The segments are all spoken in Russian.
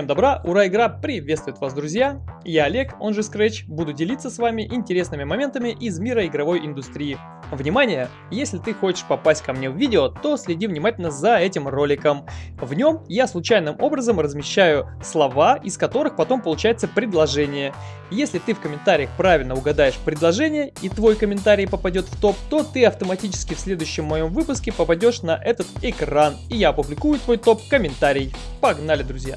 Всем добра, ура, игра приветствует вас, друзья! Я Олег, он же Scratch, буду делиться с вами интересными моментами из мира игровой индустрии. Внимание! Если ты хочешь попасть ко мне в видео, то следи внимательно за этим роликом. В нем я случайным образом размещаю слова, из которых потом получается предложение. Если ты в комментариях правильно угадаешь предложение и твой комментарий попадет в топ, то ты автоматически в следующем моем выпуске попадешь на этот экран, и я опубликую твой топ-комментарий. Погнали, друзья!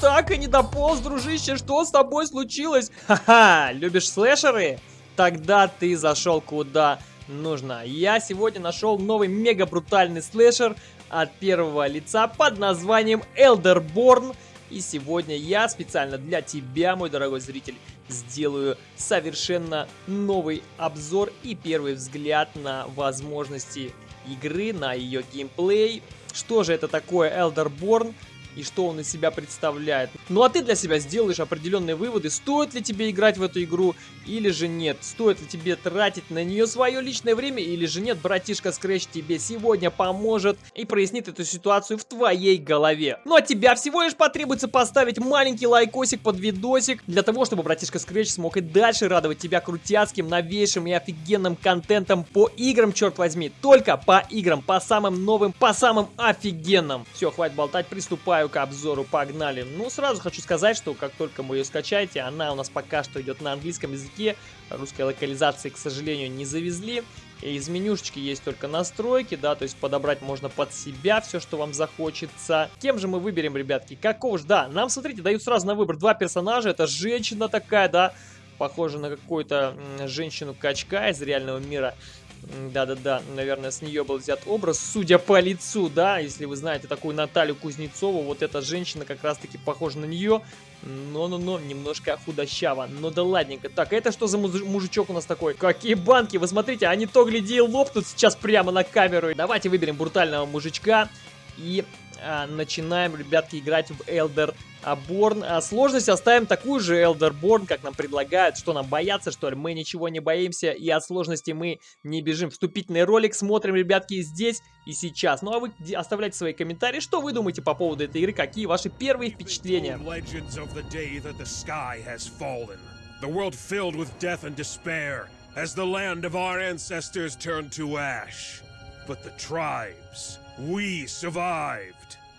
Так и не дополз, дружище, что с тобой случилось? Ха-ха, любишь слэшеры? Тогда ты зашел куда нужно. Я сегодня нашел новый мега брутальный слэшер от первого лица под названием Elderborn. И сегодня я специально для тебя, мой дорогой зритель, сделаю совершенно новый обзор и первый взгляд на возможности игры, на ее геймплей. Что же это такое Elderborn? И что он из себя представляет. Ну а ты для себя сделаешь определенные выводы, стоит ли тебе играть в эту игру или же нет. Стоит ли тебе тратить на нее свое личное время или же нет. Братишка Scratch тебе сегодня поможет и прояснит эту ситуацию в твоей голове. Ну а тебя всего лишь потребуется поставить маленький лайкосик под видосик для того, чтобы братишка Scratch смог и дальше радовать тебя крутяцким, новейшим и офигенным контентом по играм, черт возьми. Только по играм, по самым новым, по самым офигенным. Все, хватит болтать, приступаю к обзору, погнали. Ну, сразу хочу сказать, что как только вы ее скачаете, она у нас пока что идет на английском языке. Русской локализации, к сожалению, не завезли. Из менюшечки есть только настройки, да, то есть подобрать можно под себя все, что вам захочется. Кем же мы выберем, ребятки? Какого же? Да, нам, смотрите, дают сразу на выбор два персонажа. Это женщина такая, да, похожа на какую-то женщину-качка из реального мира. Да-да-да, наверное, с нее был взят образ, судя по лицу, да, если вы знаете такую Наталью Кузнецову, вот эта женщина как раз-таки похожа на нее, но-но-но, немножко худощава, но да ладненько. Так, это что за мужичок у нас такой? Какие банки, вы смотрите, они то гляди лопнут сейчас прямо на камеру. Давайте выберем брутального мужичка и начинаем, ребятки, играть в Elder Борн. А сложность оставим такую же Born, как нам предлагают. Что нам бояться, что ли? Мы ничего не боимся, и от сложности мы не бежим. Вступительный ролик смотрим, ребятки, здесь и сейчас. Ну а вы оставляйте свои комментарии, что вы думаете по поводу этой игры, какие ваши первые впечатления. As the land of our ancestors turned to ash. But the tribes, we survived.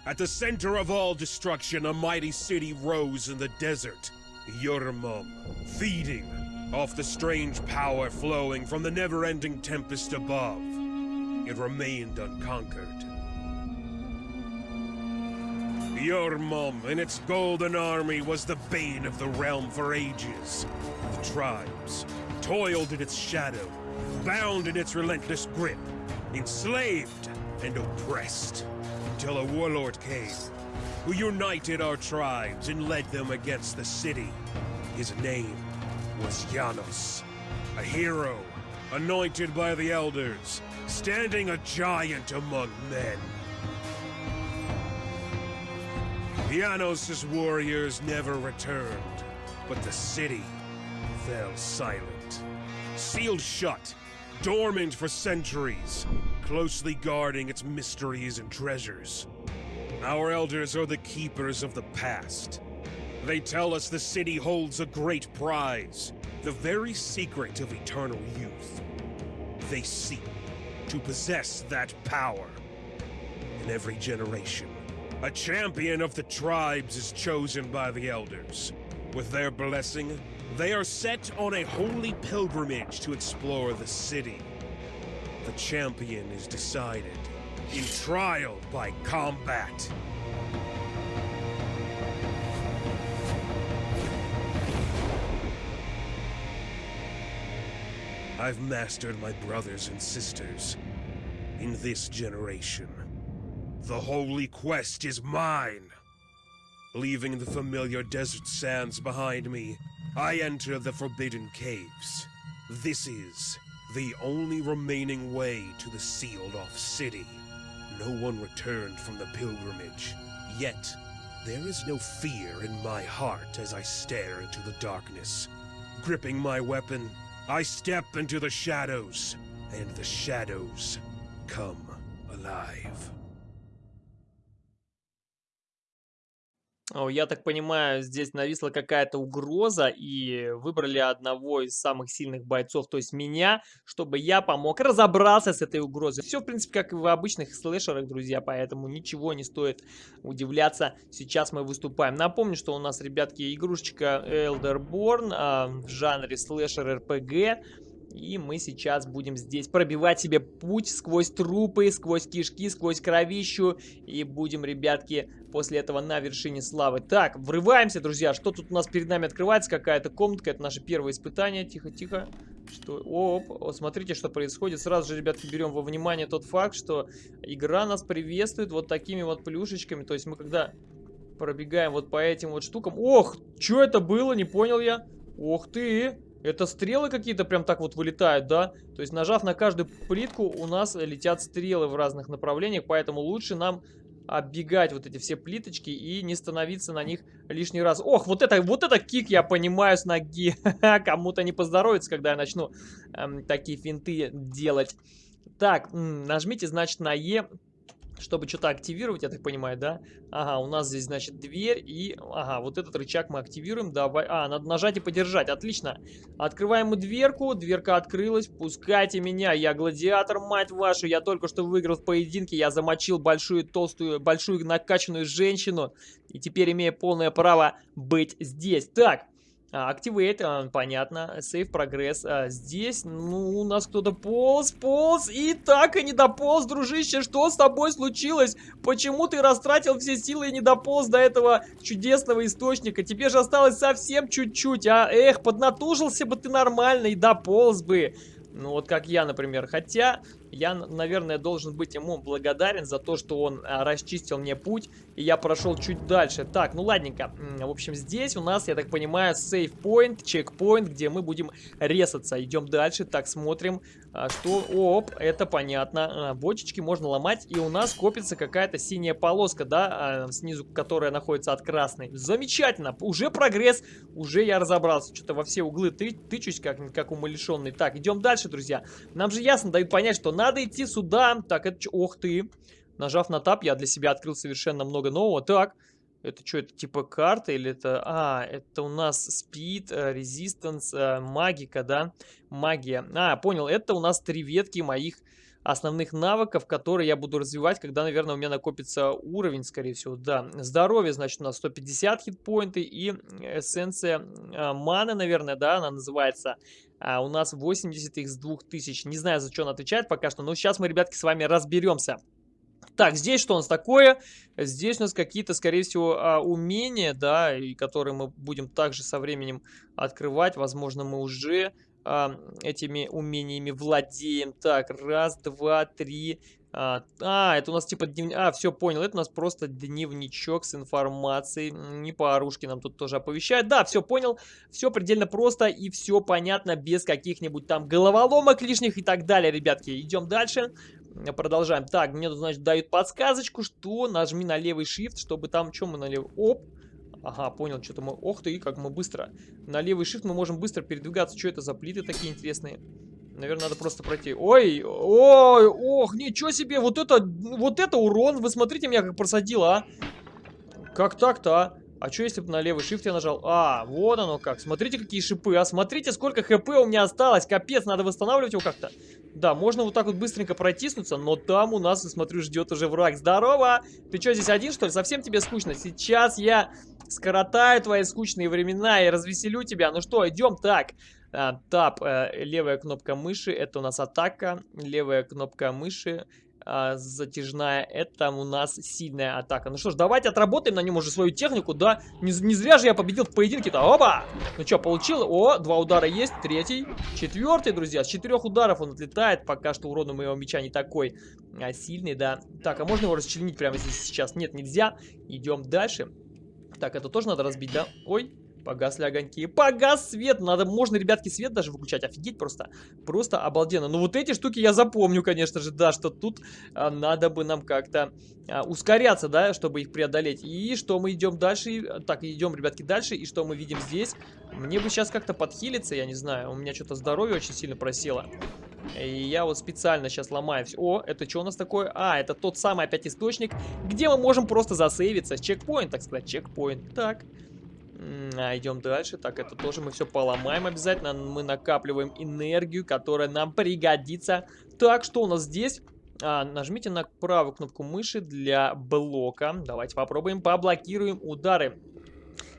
At the center of all destruction, a mighty city rose in the desert. Yurmum, feeding off the strange power flowing from the never-ending tempest above. It remained unconquered. Yurmum and its golden army was the bane of the realm for ages. The tribes toiled in its shadow, bound in its relentless grip, enslaved and oppressed until a warlord came, who united our tribes and led them against the city. His name was Janos, a hero, anointed by the elders, standing a giant among men. Janos' warriors never returned, but the city fell silent. Sealed shut, dormant for centuries, closely guarding its mysteries and treasures. Our elders are the keepers of the past. They tell us the city holds a great prize, the very secret of eternal youth. They seek to possess that power. In every generation, a champion of the tribes is chosen by the elders. With their blessing, they are set on a holy pilgrimage to explore the city the champion is decided in trial by combat. I've mastered my brothers and sisters in this generation. The holy quest is mine. Leaving the familiar desert sands behind me, I enter the Forbidden Caves. This is the only remaining way to the sealed-off city. No one returned from the pilgrimage, yet there is no fear in my heart as I stare into the darkness. Gripping my weapon, I step into the shadows, and the shadows come alive. Я так понимаю, здесь нависла какая-то угроза, и выбрали одного из самых сильных бойцов, то есть меня, чтобы я помог разобраться с этой угрозой. Все, в принципе, как и в обычных слэшерах, друзья, поэтому ничего не стоит удивляться. Сейчас мы выступаем. Напомню, что у нас, ребятки, игрушечка Elderborn а, в жанре слэшер-РПГ. И мы сейчас будем здесь пробивать себе путь сквозь трупы, сквозь кишки, сквозь кровищу. И будем, ребятки, после этого на вершине славы. Так, врываемся, друзья. Что тут у нас перед нами открывается? Какая-то комнатка. Это наше первое испытание. Тихо, тихо. Что? Оп, смотрите, что происходит. Сразу же, ребятки, берем во внимание тот факт, что игра нас приветствует вот такими вот плюшечками. То есть мы когда пробегаем вот по этим вот штукам... Ох, что это было? Не понял я. Ох ты! Это стрелы какие-то прям так вот вылетают, да? То есть нажав на каждую плитку, у нас летят стрелы в разных направлениях, поэтому лучше нам оббегать вот эти все плиточки и не становиться на них лишний раз. Ох, вот это, вот это кик, я понимаю, с ноги. Кому-то не поздоровится, когда я начну эм, такие финты делать. Так, нажмите, значит, на Е чтобы что-то активировать, я так понимаю, да? Ага, у нас здесь, значит, дверь и... Ага, вот этот рычаг мы активируем. Давай... А, надо нажать и подержать. Отлично. Открываем мы дверку. Дверка открылась. Пускайте меня. Я гладиатор, мать вашу. Я только что выиграл в поединке. Я замочил большую, толстую, большую накачанную женщину. И теперь имею полное право быть здесь. Так, Activate, а, понятно. Save прогресс. А, здесь, ну, у нас кто-то полз, полз. И так и не дополз, дружище. Что с тобой случилось? Почему ты растратил все силы и не дополз до этого чудесного источника? Тебе же осталось совсем чуть-чуть, а? Эх, поднатужился бы ты нормально и дополз бы. Ну, вот как я, например. Хотя, я, наверное, должен быть ему благодарен за то, что он а, расчистил мне путь, и я прошел чуть дальше. Так, ну ладненько. В общем, здесь у нас, я так понимаю, сейф-поинт, чекпоинт, где мы будем резаться. Идем дальше, так, смотрим, а, что... Оп, это понятно. А, бочечки можно ломать, и у нас копится какая-то синяя полоска, да, снизу, которая находится от красной. Замечательно, уже прогресс, уже я разобрался. Что-то во все углы ты, тычусь, как, как умалишенный. Так, идем дальше, друзья. Нам же ясно дают понять, что надо идти сюда. Так, это... Ох ты. Нажав на тап, я для себя открыл совершенно много нового. Так, это что, это типа карта или это... А, это у нас спид, резистанс, магика, да? Магия. А, понял, это у нас три ветки моих основных навыков, которые я буду развивать, когда, наверное, у меня накопится уровень, скорее всего, да. Здоровье, значит, у нас 150 хитпоинты и эссенция э, маны, наверное, да, она называется. А у нас 80 из 2000. Не знаю, за что он отвечает пока что, но сейчас мы, ребятки, с вами разберемся. Так, здесь что у нас такое? Здесь у нас какие-то, скорее всего, а, умения, да, и которые мы будем также со временем открывать. Возможно, мы уже а, этими умениями владеем. Так, раз, два, три. А, а, это у нас типа дневник. А, все, понял. Это у нас просто дневничок с информацией. Не по оружке нам тут тоже оповещают. Да, все, понял. Все предельно просто и все понятно, без каких-нибудь там головоломок лишних и так далее, ребятки. Идем дальше. Продолжаем. Так, мне тут, значит, дают подсказочку, что нажми на левый shift, чтобы там, что мы на левый... Оп, Ага, понял, что-то мы... Ох ты, как мы быстро. На левый shift мы можем быстро передвигаться. Что это за плиты такие интересные? Наверное, надо просто пройти. Ой, ой, ох, ничего себе. Вот это, вот это урон. Вы смотрите меня, как просадило, а. Как так-то, а? А что, если бы на левый shift я нажал? А, вот оно как. Смотрите, какие шипы. А смотрите, сколько хп у меня осталось. Капец, надо восстанавливать его как-то. Да, можно вот так вот быстренько протиснуться, но там у нас, я смотрю, ждет уже враг. Здорово! Ты что, здесь один, что ли? Совсем тебе скучно? Сейчас я скоротаю твои скучные времена и развеселю тебя. Ну что, идем так. А, тап, э, левая кнопка мыши, это у нас атака. Левая кнопка мыши, а, затяжная, это у нас сильная атака. Ну что ж, давайте отработаем на нем уже свою технику, да? Не, не зря же я победил в поединке-то. Оба! Ну что, получил? О, два удара есть, третий, четвертый, друзья. С четырех ударов он отлетает, пока что урон у моего меча не такой а, сильный, да. Так, а можно его расчленить прямо здесь сейчас? Нет, нельзя. Идем дальше. Так, это тоже надо разбить, да? Ой, Погасли огоньки. Погас свет. Надо, можно, ребятки, свет даже выключать. Офигеть просто. Просто обалденно. Ну, вот эти штуки я запомню, конечно же, да, что тут а, надо бы нам как-то а, ускоряться, да, чтобы их преодолеть. И что мы идем дальше? Так, идем, ребятки, дальше. И что мы видим здесь? Мне бы сейчас как-то подхилиться, я не знаю. У меня что-то здоровье очень сильно просело. И я вот специально сейчас ломаю все. О, это что у нас такое? А, это тот самый опять источник, где мы можем просто засейвиться. Чекпоинт, так сказать, чекпоинт. Так. А, идем дальше. Так, это тоже мы все поломаем обязательно. Мы накапливаем энергию, которая нам пригодится. Так, что у нас здесь? А, нажмите на правую кнопку мыши для блока. Давайте попробуем, поблокируем удары.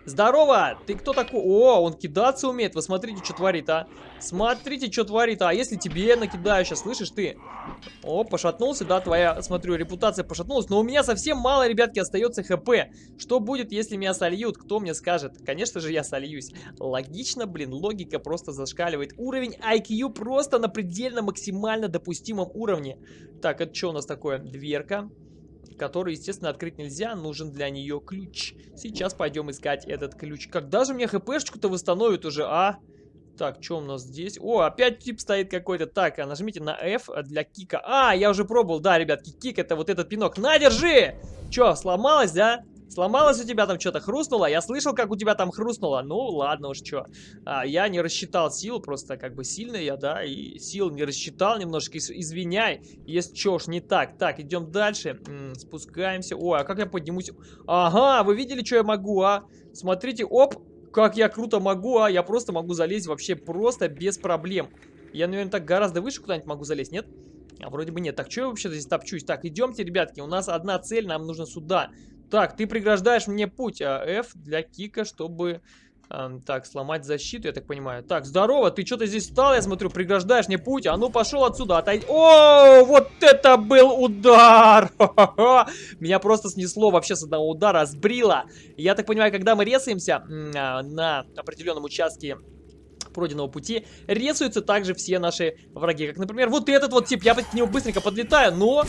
Здорово! Ты кто такой? О, он кидаться умеет. Вы смотрите, что творит, а. Смотрите, что творит. А если тебе накидаю сейчас, слышишь ты? О, пошатнулся, да, твоя, смотрю, репутация пошатнулась. Но у меня совсем мало, ребятки, остается хп. Что будет, если меня сольют? Кто мне скажет? Конечно же, я сольюсь. Логично, блин, логика просто зашкаливает. Уровень IQ просто на предельно максимально допустимом уровне. Так, это что у нас такое? Дверка который, естественно, открыть нельзя, нужен для нее ключ. Сейчас пойдем искать этот ключ. Когда же мне хпшечку-то восстановит уже, а? Так, что у нас здесь? О, опять тип стоит какой-то. Так, а нажмите на F для кика. А, я уже пробовал, да, ребятки, кик это вот этот пинок. На, держи! Че, сломалось, да? Сломалось у тебя там что-то, хрустнуло? Я слышал, как у тебя там хрустнуло. Ну, ладно уж, что. А, я не рассчитал сил, просто как бы сильный я, да, и сил не рассчитал немножко. Извиняй, если что уж не так. Так, идем дальше. М -м, спускаемся. Ой, а как я поднимусь? Ага, вы видели, что я могу, а? Смотрите, оп, как я круто могу, а? Я просто могу залезть вообще просто без проблем. Я, наверное, так гораздо выше куда-нибудь могу залезть, нет? А вроде бы нет. Так, что я вообще здесь топчусь? Так, идемте, ребятки, у нас одна цель, нам нужно сюда. Так, ты преграждаешь мне путь. А F для кика, чтобы... Эм, так, сломать защиту, я так понимаю. Так, здорово, ты что-то здесь встал, я смотрю, преграждаешь мне путь. А ну, пошел отсюда, отойди. О, вот это был удар! Меня просто снесло вообще с одного удара, сбрило. Я так понимаю, когда мы резаемся а, на определенном участке пройденного пути рисуются также все наши враги. Как, например, вот этот вот тип. Я к нему быстренько подлетаю, но...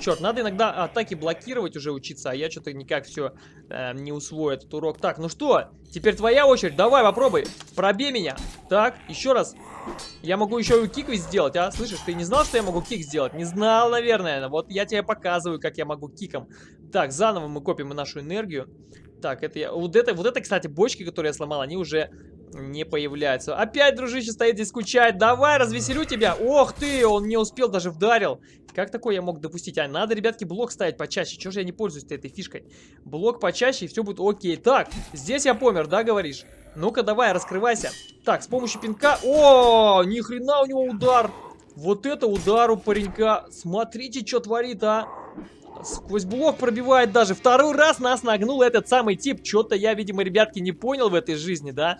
Черт, надо иногда атаки блокировать уже учиться, а я что-то никак все э, не усвою этот урок. Так, ну что, теперь твоя очередь. Давай, попробуй. Пробей меня. Так, еще раз. Я могу еще и кик сделать, а? Слышишь, ты не знал, что я могу кик сделать? Не знал, наверное. Вот я тебе показываю, как я могу киком. Так, заново мы копим нашу энергию. Так, это я... Вот это, вот это, кстати, бочки, которые я сломал, они уже не появляются. Опять, дружище, стоит здесь скучает. Давай, развеселю тебя. Ох ты, он не успел, даже вдарил. Как такое я мог допустить? А надо, ребятки, блок ставить почаще. Чего же я не пользуюсь этой фишкой? Блок почаще, и все будет окей. Так, здесь я помер, да, говоришь? Ну-ка, давай, раскрывайся. Так, с помощью пинка... О, ни хрена у него удар. Вот это удар у паренька. Смотрите, что творит, а. Сквозь блок пробивает даже. Второй раз нас нагнул этот самый тип. Что-то я, видимо, ребятки, не понял в этой жизни, да?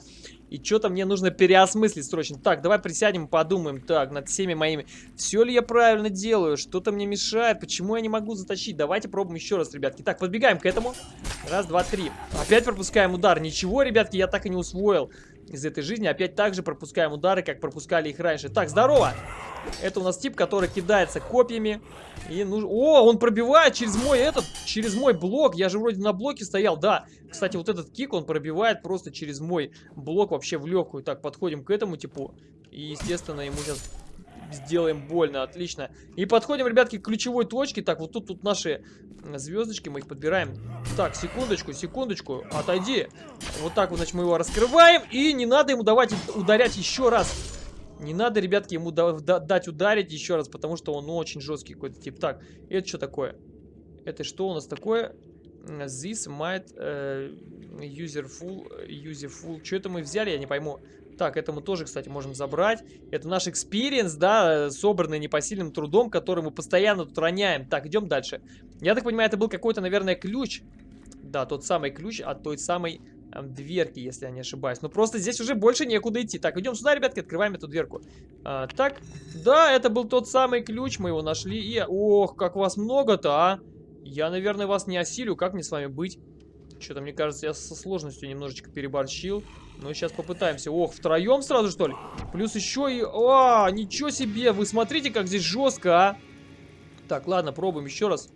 И что-то мне нужно переосмыслить срочно. Так, давай присядем подумаем. Так, над всеми моими... Все ли я правильно делаю? Что-то мне мешает? Почему я не могу затащить? Давайте пробуем еще раз, ребятки. Так, подбегаем к этому. Раз, два, три. Опять пропускаем удар. Ничего, ребятки, я так и не усвоил из этой жизни. Опять так же пропускаем удары, как пропускали их раньше. Так, здорово! Это у нас тип, который кидается копьями. И нуж... О, он пробивает через мой этот, через мой блок. Я же вроде на блоке стоял, да. Кстати, вот этот кик, он пробивает просто через мой блок вообще в легкую. Так, подходим к этому типу. И, естественно, ему сейчас сделаем больно, отлично. И подходим, ребятки, к ключевой точке. Так, вот тут, тут наши звездочки, мы их подбираем. Так, секундочку, секундочку, отойди. Вот так вот, значит, мы его раскрываем. И не надо ему давать ударять еще раз. Не надо, ребятки, ему дать ударить еще раз, потому что он ну, очень жесткий какой-то тип. Так, это что такое? Это что у нас такое? This might uh, userful, userful. Что это мы взяли, я не пойму. Так, это мы тоже, кстати, можем забрать. Это наш experience, да, собранный непосильным трудом, который мы постоянно тут роняем. Так, идем дальше. Я так понимаю, это был какой-то, наверное, ключ. Да, тот самый ключ от той самой дверки, если я не ошибаюсь. Но просто здесь уже больше некуда идти. Так, идем сюда, ребятки, открываем эту дверку. А, так, да, это был тот самый ключ, мы его нашли. И, ох, как вас много-то, а. Я, наверное, вас не осилю. Как мне с вами быть? Что-то, мне кажется, я со сложностью немножечко переборщил. Ну, сейчас попытаемся. Ох, втроем сразу, что ли? Плюс еще и... А, ничего себе! Вы смотрите, как здесь жестко, а! Так, ладно, пробуем еще раз.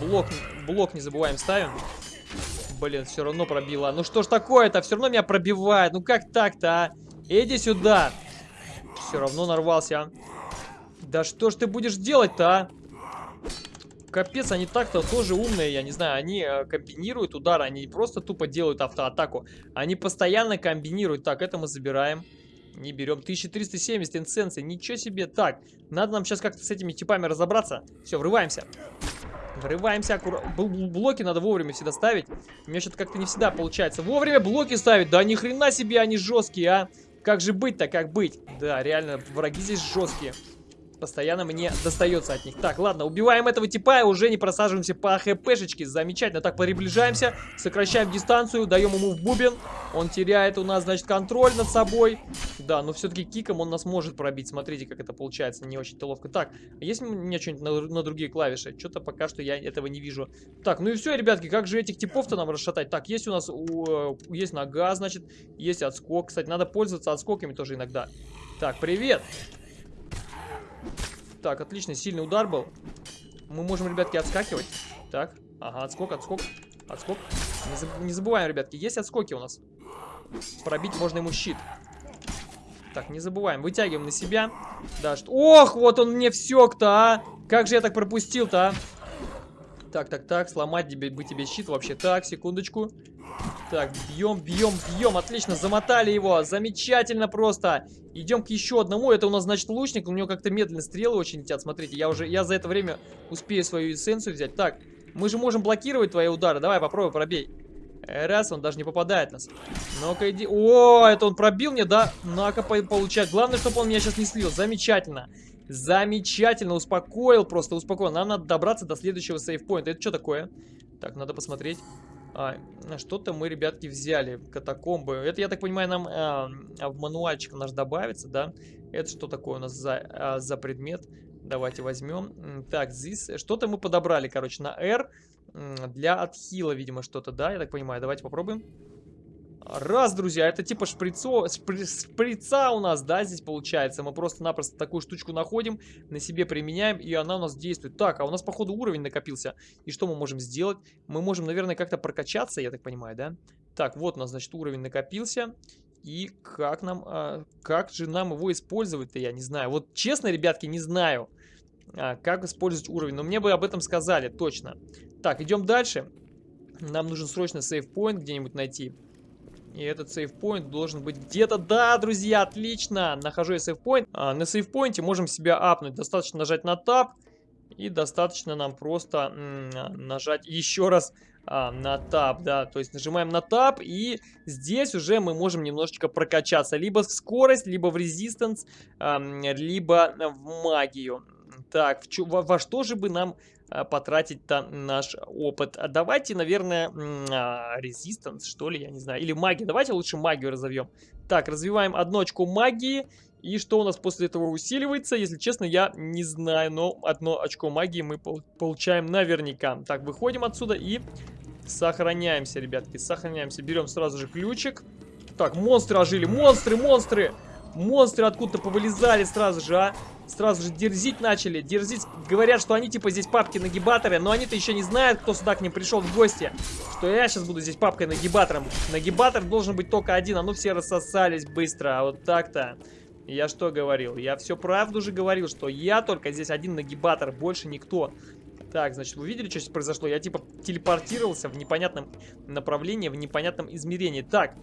Блок, блок не забываем ставим. Блин, все равно пробило. Ну что ж такое-то? Все равно меня пробивает. Ну как так-то, а? Иди сюда. Все равно нарвался. А. Да что ж ты будешь делать-то, а? Капец, они так-то тоже умные, я не знаю, они э, комбинируют удары, они не просто тупо делают автоатаку, они постоянно комбинируют. Так, это мы забираем. Не берем. 1370 инсенсы. Ничего себе. Так, надо нам сейчас как-то с этими типами разобраться. Все, врываемся. Врываемся аккуратно. Блоки надо вовремя всегда ставить. У меня что-то как-то не всегда получается. Вовремя блоки ставить. Да ни хрена себе они жесткие, а. Как же быть-то, как быть? Да, реально, враги здесь жесткие постоянно мне достается от них. Так, ладно, убиваем этого типа и уже не просаживаемся по хпшечке. Замечательно. Так, приближаемся, сокращаем дистанцию, даем ему в бубен. Он теряет у нас, значит, контроль над собой. Да, но все-таки киком он нас может пробить. Смотрите, как это получается, не очень-то ловко. Так, есть у меня что-нибудь на, на другие клавиши? Что-то пока что я этого не вижу. Так, ну и все, ребятки, как же этих типов-то нам расшатать? Так, есть у нас, у, э, есть нога, значит, есть отскок. Кстати, надо пользоваться отскоками тоже иногда. Так, привет! Так, отлично, сильный удар был. Мы можем, ребятки, отскакивать. Так, ага, отскок, отскок, отскок. Не, заб не забываем, ребятки, есть отскоки у нас. Пробить можно ему щит. Так, не забываем. Вытягиваем на себя. Да, что... Ох, вот он мне всек-то, а! Как же я так пропустил-то, а? Так, так, так, сломать тебе, бы тебе щит вообще. Так, секундочку. Так, бьем, бьем, бьем. Отлично, замотали его. Замечательно просто. Идем к еще одному. Это у нас, значит, лучник. У него как-то медленно стрелы очень летят. Смотрите, я уже, я за это время успею свою эссенцию взять. Так, мы же можем блокировать твои удары. Давай, попробуй, пробей. Раз, он даже не попадает нас. Ну-ка, иди. О, это он пробил мне, да? Ну-ка, получать. Главное, чтобы он меня сейчас не слил. Замечательно. Замечательно, успокоил, просто успокоил. Нам надо добраться до следующего сейфпоинта. Это что такое? Так, надо посмотреть. А, Что-то мы, ребятки, взяли. Катакомбы. Это, я так понимаю, нам а, в мануальчик наш добавится, да? Это что такое у нас за, а, за предмет? Давайте возьмем. Так, здесь что-то мы подобрали, короче, на R. Для отхила, видимо, что-то, да? Я так понимаю. Давайте попробуем. Раз, друзья, это типа шприцо, шпри, шприца у нас, да, здесь получается. Мы просто-напросто такую штучку находим, на себе применяем, и она у нас действует. Так, а у нас, походу, уровень накопился. И что мы можем сделать? Мы можем, наверное, как-то прокачаться, я так понимаю, да? Так, вот у нас, значит, уровень накопился. И как нам, а, как же нам его использовать-то, я не знаю. Вот честно, ребятки, не знаю, а, как использовать уровень. Но мне бы об этом сказали, точно. Так, идем дальше. Нам нужен срочно сейфпоинт где-нибудь найти. И этот сейфпоинт должен быть где-то... Да, друзья, отлично! Нахожу я сейфпоинт. А, на сейфпоинте можем себя апнуть. Достаточно нажать на тап. И достаточно нам просто нажать еще раз а, на тап, да, то есть нажимаем на тап, и здесь уже мы можем немножечко прокачаться, либо в скорость, либо в резистанс, а, либо в магию. Так, в, во, во что же бы нам а, потратить-то наш опыт. А давайте, наверное, резистанс, что ли, я не знаю. Или магия. Давайте лучше магию разовьем. Так, развиваем одну очко магии. И что у нас после этого усиливается, если честно, я не знаю. Но одно очко магии мы получаем наверняка. Так, выходим отсюда и сохраняемся, ребятки. Сохраняемся. Берем сразу же ключик. Так, монстры ожили. Монстры, монстры! Монстры откуда-то повылезали сразу же, а. Сразу же дерзить начали. Дерзить. Говорят, что они типа здесь папки-нагибаторы, но они-то еще не знают, кто сюда к ним пришел в гости. Что я сейчас буду здесь папкой-нагибатором. Нагибатор должен быть только один, а ну все рассосались быстро. А вот так-то. Я что говорил? Я все правду же говорил, что я только здесь один нагибатор, больше никто. Так, значит, вы видели, что здесь произошло? Я типа телепортировался в непонятном направлении, в непонятном измерении. Так,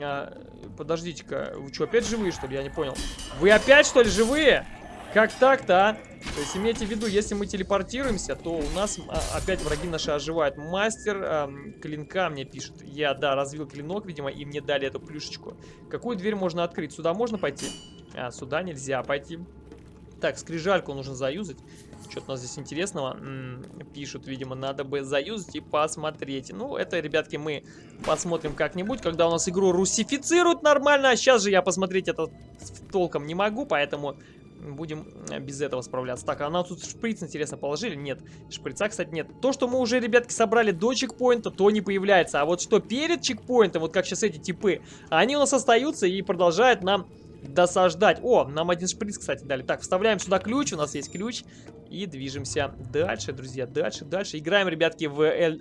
а, Подождите-ка, вы что, опять живые, что ли? Я не понял. Вы опять, что ли, живые? Как так-то, а? То есть имейте в виду, если мы телепортируемся, то у нас а, опять враги наши оживают. Мастер а, клинка мне пишет. Я, да, развил клинок, видимо, и мне дали эту плюшечку. Какую дверь можно открыть? Сюда можно пойти? А, сюда нельзя пойти. Так, скрижальку нужно заюзать. Что-то у нас здесь интересного М -м, пишут, видимо, надо бы заюзать и посмотреть. Ну, это, ребятки, мы посмотрим как-нибудь, когда у нас игру русифицируют нормально. А сейчас же я посмотреть это толком не могу, поэтому будем без этого справляться. Так, а нам тут шприц, интересно, положили? Нет. Шприца, кстати, нет. То, что мы уже, ребятки, собрали до чекпоинта, то не появляется. А вот что перед чекпоинтом, вот как сейчас эти типы, они у нас остаются и продолжают нам досаждать. О, нам один шприц, кстати, дали. Так, вставляем сюда ключ, у нас есть ключ. И движемся дальше, друзья, дальше, дальше. Играем, ребятки, в... L...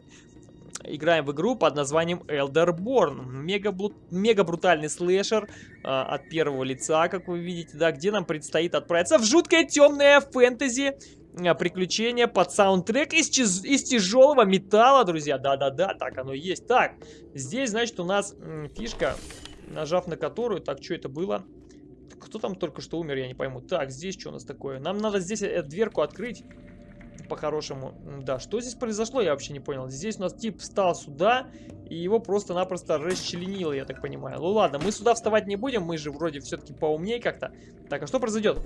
Играем в игру под названием Elderborn. Мега, мега брутальный слэшер э, от первого лица, как вы видите, да, где нам предстоит отправиться в жуткое темное фэнтези э, приключение под саундтрек из, из тяжелого металла, друзья. Да-да-да, так оно и есть. Так, здесь, значит, у нас фишка, нажав на которую, так, что это было? Кто там только что умер, я не пойму. Так, здесь что у нас такое? Нам надо здесь эту дверку открыть по-хорошему. Да, что здесь произошло, я вообще не понял. Здесь у нас тип встал сюда, и его просто-напросто расчленило, я так понимаю. Ну ладно, мы сюда вставать не будем, мы же вроде все-таки поумнее как-то. Так, а что произойдет?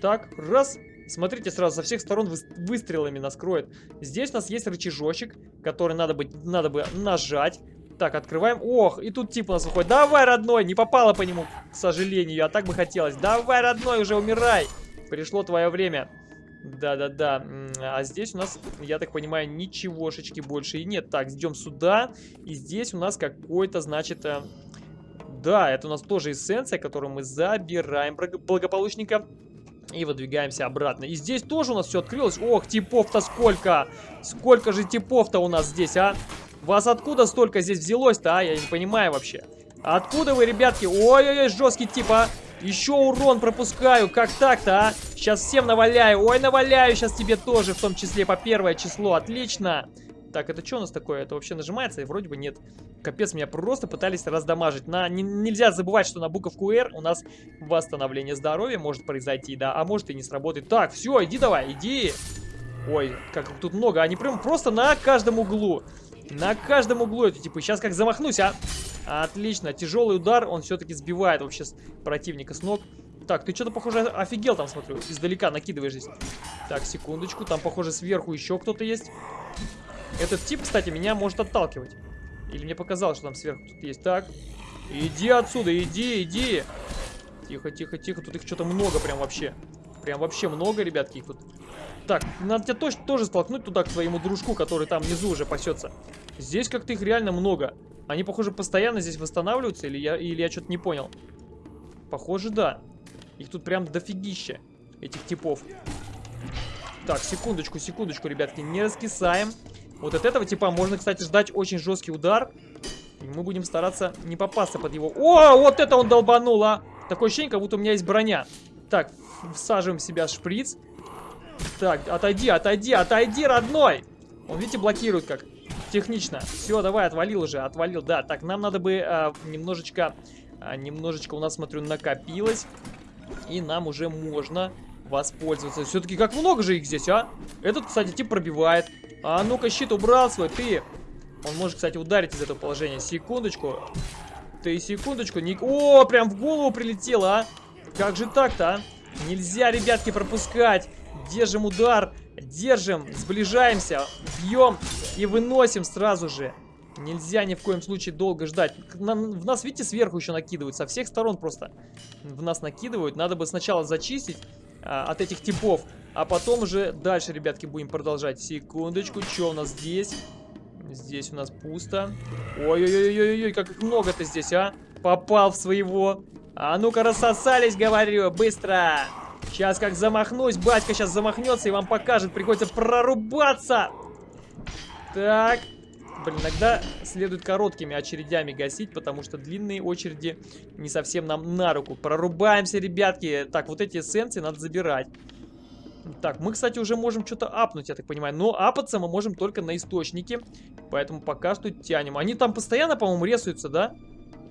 Так, раз. Смотрите, сразу со всех сторон вы, выстрелами нас кроет. Здесь у нас есть рычажочек, который надо, быть, надо бы нажать. Так, открываем. Ох, и тут тип у нас выходит. Давай, родной, не попало по нему, к сожалению. А так бы хотелось. Давай, родной, уже умирай. Пришло твое время. Да-да-да. А здесь у нас, я так понимаю, ничегошечки больше и нет. Так, идем сюда. И здесь у нас какой-то, значит... Э... Да, это у нас тоже эссенция, которую мы забираем благополучника. И выдвигаемся обратно. И здесь тоже у нас все открылось. Ох, типов-то сколько! Сколько же типов-то у нас здесь, а? Вас откуда столько здесь взялось-то, а? Я не понимаю вообще. Откуда вы, ребятки? Ой-ой-ой, жесткий тип, а? Еще урон пропускаю. Как так-то, а? Сейчас всем наваляю. Ой, наваляю сейчас тебе тоже, в том числе по первое число. Отлично. Так, это что у нас такое? Это вообще нажимается? И вроде бы нет. Капец, меня просто пытались раздамажить. На, не, нельзя забывать, что на буковку R у нас восстановление здоровья может произойти, да. А может и не сработает. Так, все, иди давай, иди. Ой, как тут много. Они прям просто на каждом углу. На каждом углу эти типа. Сейчас как замахнусь, а? Отлично. Тяжелый удар, он все-таки сбивает вообще противника с ног. Так, ты что-то, похоже, офигел там, смотрю. Издалека накидываешь здесь. Так, секундочку. Там, похоже, сверху еще кто-то есть. Этот тип, кстати, меня может отталкивать. Или мне показалось, что там сверху кто-то есть. Так, иди отсюда, иди, иди. Тихо, тихо, тихо. Тут их что-то много прям вообще. Прям вообще много, ребятки, их тут. Так, надо тебя точно тоже столкнуть туда к своему дружку, который там внизу уже пасется. Здесь как-то их реально много. Они, похоже, постоянно здесь восстанавливаются, или я, или я что-то не понял. Похоже, да. Их тут прям дофигища, этих типов. Так, секундочку, секундочку, ребятки, не раскисаем. Вот от этого типа можно, кстати, ждать очень жесткий удар. И мы будем стараться не попасться под его... О, вот это он долбанул, а! Такое ощущение, как будто у меня есть броня. Так, всаживаем в себя шприц. Так, отойди, отойди, отойди, родной! Он, видите, блокирует как. Технично. Все, давай, отвалил уже, отвалил. Да, так, нам надо бы а, немножечко... А, немножечко у нас, смотрю, накопилось. И нам уже можно воспользоваться. Все-таки как много же их здесь, а? Этот, кстати, тип пробивает. А ну-ка, щит убрал свой, ты. Он может, кстати, ударить из этого положения. Секундочку. Ты секундочку. Не... О, прям в голову прилетело, а? Как же так-то, а? Нельзя, ребятки, пропускать. Держим удар. Держим. Сближаемся. Бьем. И выносим сразу же. Нельзя ни в коем случае долго ждать. в нас, видите, сверху еще накидывают. Со всех сторон просто в нас накидывают. Надо бы сначала зачистить а, от этих типов. А потом уже дальше, ребятки, будем продолжать. Секундочку, что у нас здесь? Здесь у нас пусто. Ой-ой-ой-ой-ой, как много-то здесь, а? Попал в своего. А ну-ка, рассосались, говорю, быстро. Сейчас как замахнусь, батька сейчас замахнется и вам покажет. Приходится прорубаться. Так. Блин, иногда следует короткими очередями гасить, потому что длинные очереди не совсем нам на руку. Прорубаемся, ребятки. Так, вот эти эссенции надо забирать. Так, мы, кстати, уже можем что-то апнуть, я так понимаю. Но апаться мы можем только на источнике. Поэтому пока что тянем. Они там постоянно, по-моему, ресаются, да?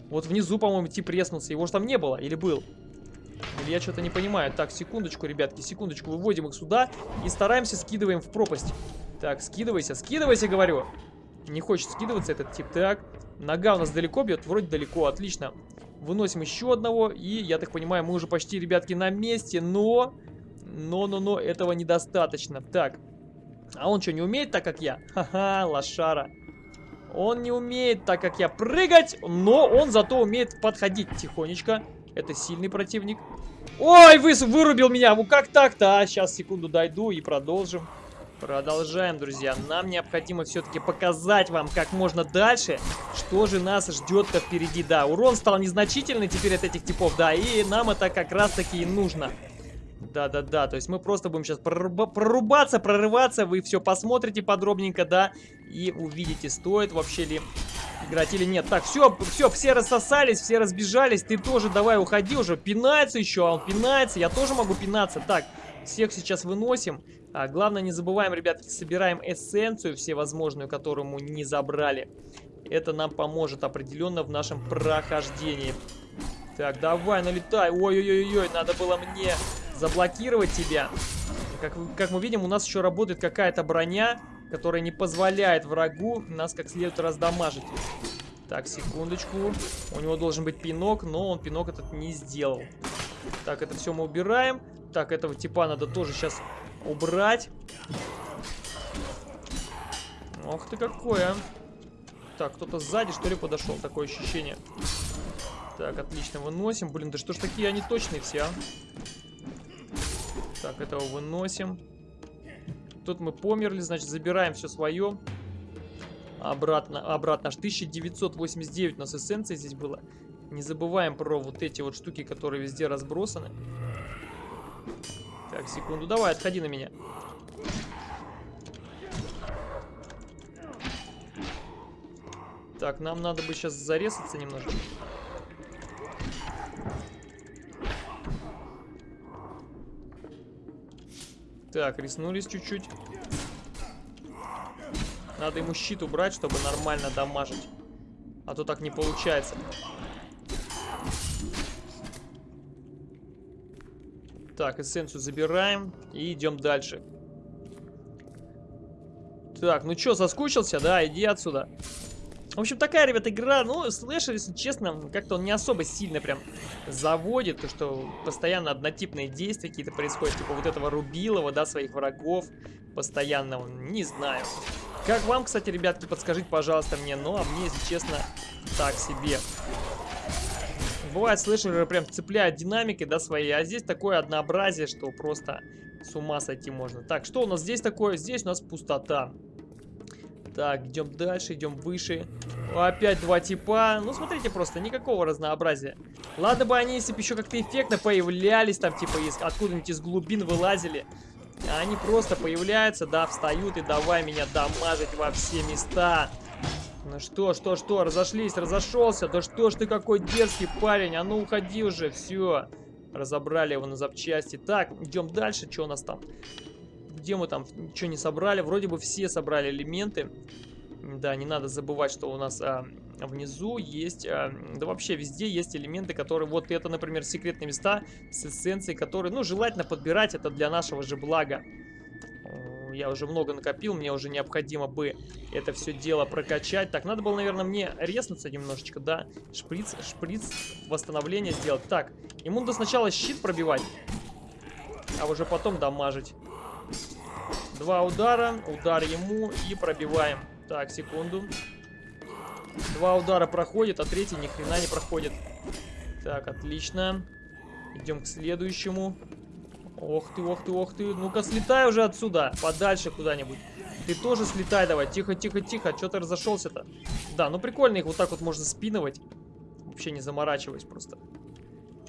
Вот внизу, по-моему, тип реснулся. Его же там не было. Или был? Или я что-то не понимаю. Так, секундочку, ребятки, секундочку. Выводим их сюда и стараемся скидываем в пропасть. Так, скидывайся, скидывайся, говорю. Не хочет скидываться этот тип. Так, нога у нас далеко бьет? Вроде далеко, отлично. Выносим еще одного. И, я так понимаю, мы уже почти, ребятки, на месте. Но но-но-но, этого недостаточно. Так. А он что, не умеет так, как я? Ха-ха, лошара. Он не умеет так, как я, прыгать, но он зато умеет подходить тихонечко. Это сильный противник. Ой, вы, вырубил меня. Ну как так-то? А, сейчас, секунду, дойду и продолжим. Продолжаем, друзья. Нам необходимо все-таки показать вам как можно дальше, что же нас ждет-то впереди. Да, урон стал незначительный теперь от этих типов, да, и нам это как раз-таки и нужно. Да-да-да, то есть мы просто будем сейчас проруба прорубаться, прорываться, вы все посмотрите подробненько, да, и увидите, стоит вообще ли играть или нет. Так, все, все, все рассосались, все разбежались, ты тоже давай уходи уже, пинается еще, а он пинается, я тоже могу пинаться. Так, всех сейчас выносим. А, главное, не забываем, ребятки, собираем эссенцию всевозможную, которую мы не забрали. Это нам поможет определенно в нашем прохождении. Так, давай, налетай. Ой-ой-ой-ой, надо было мне заблокировать тебя. Как, как мы видим, у нас еще работает какая-то броня, которая не позволяет врагу нас как следует раздамажить. Так, секундочку. У него должен быть пинок, но он пинок этот не сделал. Так, это все мы убираем. Так, этого типа надо тоже сейчас убрать. Ох ты какой, а. Так, кто-то сзади, что ли, подошел. Такое ощущение. Так, отлично, выносим. Блин, да что ж такие они точные все, а? Так, этого выносим. Тут мы померли, значит, забираем все свое. Обратно, обратно. Аж 1989 у нас эссенции здесь было. Не забываем про вот эти вот штуки, которые везде разбросаны. Так, секунду. Давай, отходи на меня. Так, нам надо бы сейчас зарезаться немножко. Так, риснулись чуть-чуть. Надо ему щит убрать, чтобы нормально дамажить. А то так не получается. Так, эссенцию забираем и идем дальше. Так, ну что, соскучился? Да, иди отсюда. В общем, такая, ребята, игра, ну, слэшер, если честно, как-то он не особо сильно прям заводит, то что постоянно однотипные действия какие-то происходят, типа вот этого Рубилова, да, своих врагов постоянно, не знаю. Как вам, кстати, ребятки, подскажите, пожалуйста, мне, ну, а мне, если честно, так себе. Бывает, слэшеры прям цепляют динамикой, да, своей, а здесь такое однообразие, что просто с ума сойти можно. Так, что у нас здесь такое? Здесь у нас пустота. Так, идем дальше, идем выше. Опять два типа. Ну, смотрите просто, никакого разнообразия. Ладно бы они, если бы еще как-то эффектно появлялись, там, типа, откуда-нибудь из глубин вылазили. Они просто появляются, да, встают и давай меня дамажить во все места. Ну что, что, что, разошлись, разошелся. Да что ж ты какой дерзкий парень, а ну уходи уже, все. Разобрали его на запчасти. Так, идем дальше, что у нас там? Где мы там ничего не собрали. Вроде бы все собрали элементы. Да, не надо забывать, что у нас а, внизу есть, а, да вообще везде есть элементы, которые, вот это, например, секретные места с эссенцией, которые, ну, желательно подбирать, это для нашего же блага. Я уже много накопил, мне уже необходимо бы это все дело прокачать. Так, надо было, наверное, мне резнуться немножечко, да? Шприц, шприц, восстановление сделать. Так, ему надо сначала щит пробивать, а уже потом дамажить. Два удара, удар ему и пробиваем. Так, секунду. Два удара проходит, а третий ни хрена не проходит. Так, отлично. Идем к следующему. Ох ты, ох ты, ох ты. Ну-ка, слетай уже отсюда. Подальше куда-нибудь. Ты тоже слетай давай. Тихо, тихо, тихо. Че ты разошелся-то? Да, ну прикольно их вот так вот можно спинывать. Вообще не заморачиваясь просто.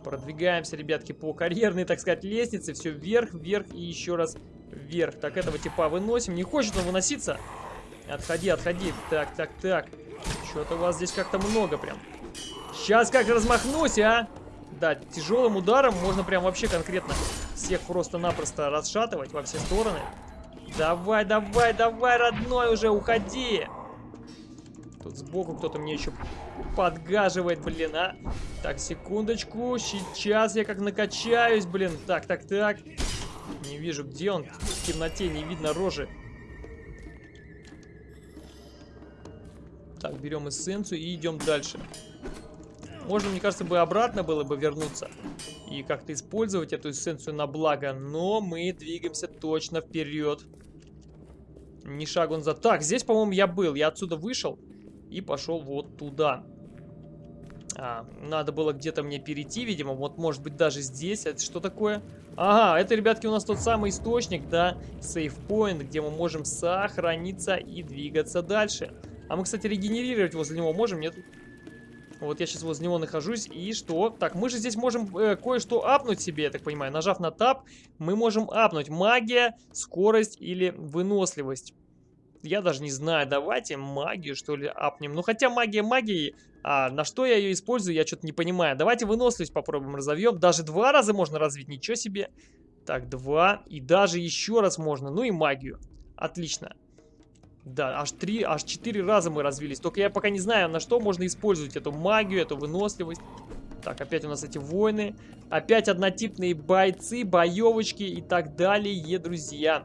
Продвигаемся, ребятки, по карьерной, так сказать, лестнице. Все вверх, вверх и еще раз вверх. Так, этого типа выносим. Не хочет он выноситься? Отходи, отходи. Так, так, так. Что-то у вас здесь как-то много прям. Сейчас как размахнусь, а? Да, тяжелым ударом можно прям вообще конкретно всех просто-напросто расшатывать во все стороны. Давай, давай, давай, родной уже, уходи. Тут сбоку кто-то мне еще подгаживает, блин, а. Так, секундочку, сейчас я как накачаюсь, блин. Так, так, так. Не вижу, где он. В темноте не видно рожи. Так, берем эссенцию и идем дальше. Можно, мне кажется, бы обратно было бы вернуться и как-то использовать эту эссенцию на благо, но мы двигаемся точно вперед. Ни шагу назад. Так, здесь, по-моему, я был. Я отсюда вышел и пошел вот туда. А, надо было где-то мне перейти, видимо. Вот, может быть, даже здесь. Это что такое? Ага, это, ребятки, у нас тот самый источник, да, сейфпоинт, где мы можем сохраниться и двигаться дальше. А мы, кстати, регенерировать возле него можем, нет? Вот я сейчас возле него нахожусь, и что? Так, мы же здесь можем э, кое-что апнуть себе, я так понимаю. Нажав на тап, мы можем апнуть магия, скорость или выносливость. Я даже не знаю, давайте магию, что ли, апнем. Ну, хотя магия магии, а на что я ее использую, я что-то не понимаю. Давайте выносливость попробуем разовьем. Даже два раза можно развить, ничего себе. Так, два. И даже еще раз можно. Ну и магию. Отлично. Да, аж три, аж четыре раза мы развились. Только я пока не знаю, на что можно использовать эту магию, эту выносливость. Так, опять у нас эти войны. Опять однотипные бойцы, боевочки и так далее, друзья.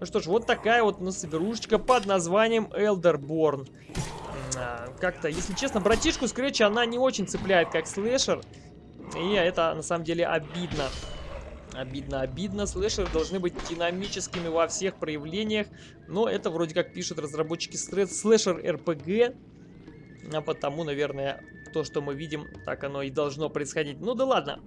Ну что ж, вот такая вот у нас игрушечка под названием Elderborn. А, Как-то, если честно, братишку Scratch она не очень цепляет как слэшер. И это на самом деле обидно. Обидно, обидно. Слэшеры должны быть динамическими во всех проявлениях. Но это вроде как пишут разработчики слэшер RPG. А потому, наверное, то, что мы видим, так оно и должно происходить. Ну да ладно,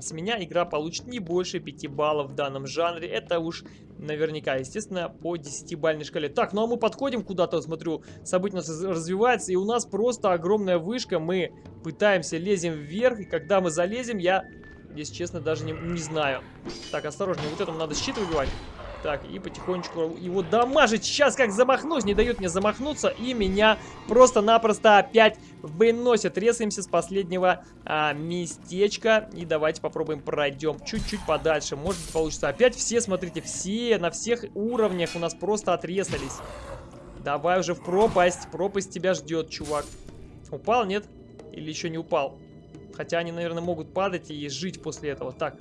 с меня игра получит не больше 5 баллов в данном жанре. Это уж наверняка, естественно, по 10-бальной шкале. Так, ну а мы подходим куда-то, смотрю, событие у нас развивается, и у нас просто огромная вышка. Мы пытаемся, лезем вверх, и когда мы залезем, я, если честно, даже не, не знаю. Так, осторожнее, вот этому надо щит выбивать. Так, и потихонечку его дамажить. Сейчас как замахнусь, не дают мне замахнуться. И меня просто-напросто опять выносят. Резаемся с последнего а, местечка. И давайте попробуем пройдем чуть-чуть подальше. Может быть получится. Опять все, смотрите, все на всех уровнях у нас просто отрезались. Давай уже в пропасть. Пропасть тебя ждет, чувак. Упал, нет? Или еще не упал? Хотя они, наверное, могут падать и жить после этого. Так,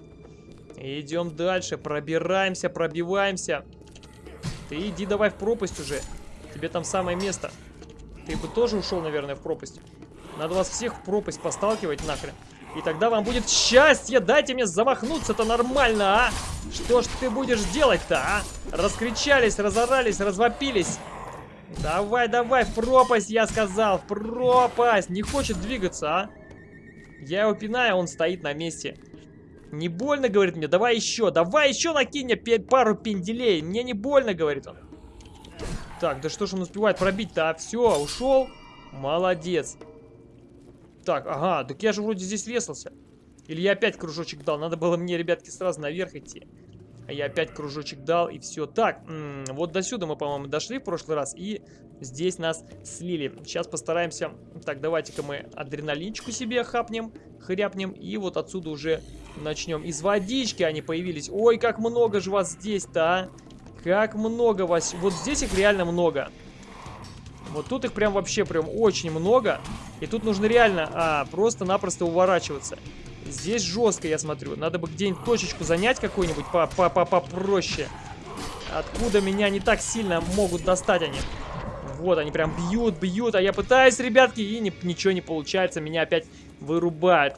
Идем дальше, пробираемся, пробиваемся. Ты иди давай в пропасть уже. Тебе там самое место. Ты бы тоже ушел, наверное, в пропасть. Надо вас всех в пропасть посталкивать нахрен. И тогда вам будет счастье. Дайте мне замахнуться-то нормально, а? Что ж ты будешь делать-то, а? Раскричались, разорались, развопились. Давай, давай, в пропасть, я сказал. В пропасть. Не хочет двигаться, а? Я его пинаю, он стоит на месте. Не больно, говорит мне, давай еще, давай еще накинь мне пару пенделей. Мне не больно, говорит он. Так, да что ж он успевает пробить-то? А, все, ушел. Молодец. Так, ага, так я же вроде здесь весался. Или я опять кружочек дал? Надо было мне, ребятки, сразу наверх идти. А я опять кружочек дал, и все. Так, вот до сюда мы, по-моему, дошли в прошлый раз, и здесь нас слили. Сейчас постараемся... Так, давайте-ка мы адреналинчику себе хапнем, хряпнем, и вот отсюда уже начнем. Из водички они появились. Ой, как много же вас здесь-то, а! Как много вас. Вот здесь их реально много. Вот тут их прям вообще прям очень много. И тут нужно реально а, просто-напросто уворачиваться. Здесь жестко, я смотрю. Надо бы где-нибудь точечку занять какую-нибудь попроще. Откуда меня не так сильно могут достать они. Вот, они прям бьют, бьют. А я пытаюсь, ребятки, и не, ничего не получается. Меня опять вырубают.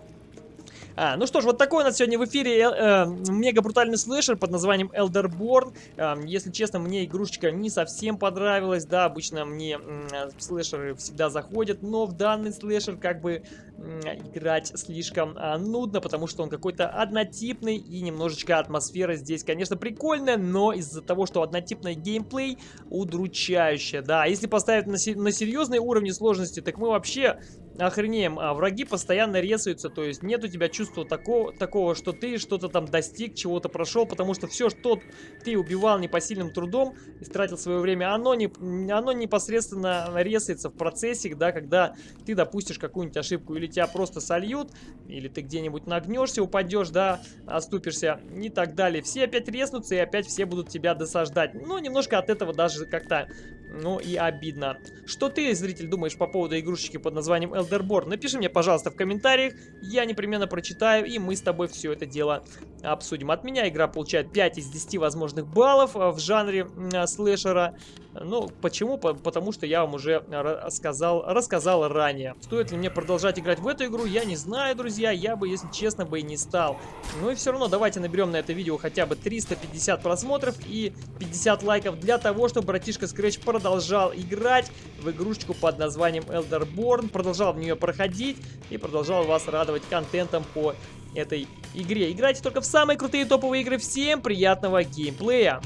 А, ну что ж, вот такой у нас сегодня в эфире э, э, мега брутальный слэшер под названием Elderborn. Э, если честно, мне игрушечка не совсем понравилась. Да, обычно мне э, слэшеры всегда заходят, но в данный слэшер как бы э, играть слишком э, нудно, потому что он какой-то однотипный и немножечко атмосфера здесь, конечно, прикольная, но из-за того, что однотипный геймплей удручающая. Да, если поставить на, на серьезные уровни сложности, так мы вообще охренеем. А враги постоянно резаются, то есть нет у тебя чувства такого, такого что ты что-то там достиг, чего-то прошел, потому что все, что ты убивал непосильным трудом, истратил свое время, оно, не, оно непосредственно резается в процессе, да, когда ты допустишь какую-нибудь ошибку, или тебя просто сольют, или ты где-нибудь нагнешься, упадешь, да, оступишься и так далее. Все опять резнутся, и опять все будут тебя досаждать. Ну, немножко от этого даже как-то, ну, и обидно. Что ты, зритель, думаешь по поводу игрушечки под названием Elderborn. Напиши мне, пожалуйста, в комментариях, я непременно прочитаю, и мы с тобой все это дело обсудим. От меня игра получает 5 из 10 возможных баллов э, в жанре э, слэшера. Ну, почему? Потому что я вам уже рассказал, рассказал ранее. Стоит ли мне продолжать играть в эту игру, я не знаю, друзья. Я бы, если честно, бы и не стал. Ну и все равно давайте наберем на это видео хотя бы 350 просмотров и 50 лайков для того, чтобы братишка Scratch продолжал играть в игрушечку под названием Elderborn. Продолжал в нее проходить и продолжал вас радовать контентом по этой игре. Играйте только в самые крутые топовые игры. Всем приятного геймплея!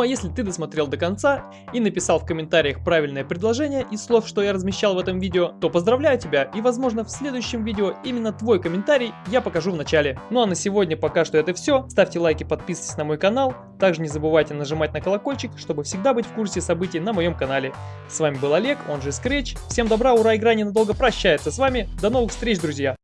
Ну а если ты досмотрел до конца и написал в комментариях правильное предложение из слов, что я размещал в этом видео, то поздравляю тебя и возможно в следующем видео именно твой комментарий я покажу в начале. Ну а на сегодня пока что это все. Ставьте лайки, подписывайтесь на мой канал. Также не забывайте нажимать на колокольчик, чтобы всегда быть в курсе событий на моем канале. С вами был Олег, он же Scratch. Всем добра, ура, игра ненадолго прощается с вами. До новых встреч, друзья!